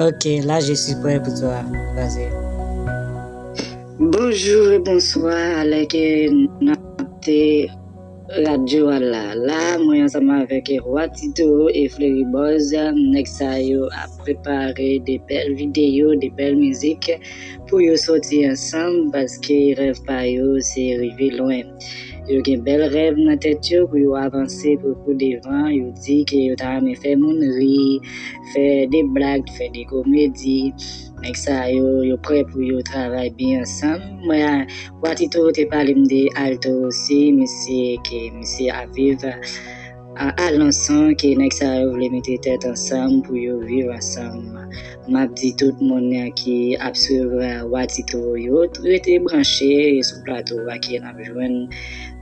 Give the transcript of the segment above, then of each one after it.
Ok, là je suis prêt pour toi. Vas-y. Bonjour et bonsoir avec notre radio là. Là, moi ensemble avec Roi Tito et Fleury Boz, Nexayo a préparé des belles vidéos, des belles musiques pour yo sortir ensemble parce que rêve pas yo c'est arriver loin. Yo gen bel rêve dans tête pour yo avancer pour pour devant, yo dit que yo t'a faire des blagues, faire des comédies. Mek sa yo, yo pre pou yo travay bi ansam. Mwen watito te pale mde alto osi, misi ke misi aviv al ansan ke nek sa yo vle mette tet ansam pou yo viv ansam. Map di tout moun ki apsuv watito yo, yo te branche sou plato wakye napjwen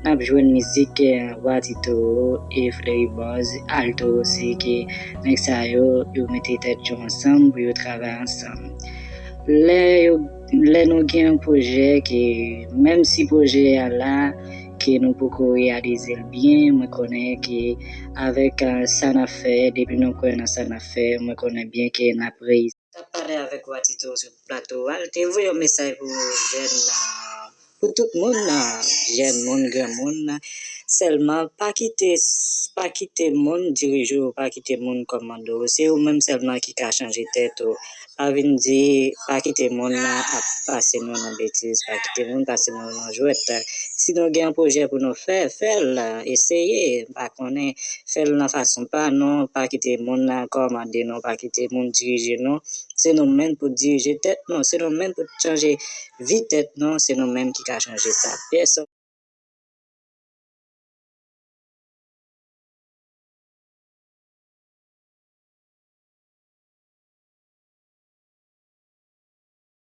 napjwen mizik eh, watito e fleibaz alto osi ke nek sa yo yo mette tet yo ansam pou yo travay ansam. Là, yo- là nous avons un projet qui, même si le projet est là, que nous pouvons réaliser le bien, je connais que avec euh, ça n'a fait, depuis nous connaissons ça n'a pour jeunes, là, pour tout monde, seulement pas quitter, pas quitter monde dirigeant, pas quitter monde commando, c'est vous même seulement qui a changé tête. oh. Pas venir dire, pas quitter monde à passer nous dans bêtise, pas quitter monde, passer nous dans jouette. Si nous avons un projet pour nous faire, faire essayez, pas est, faire la façon pas, non, pas quitter monde commander, non, pas quitter monde diriger, non. C'est nous-mêmes pour diriger tête, non, c'est nous-mêmes pour changer vie tête, non, c'est nous-mêmes qui a changé ça.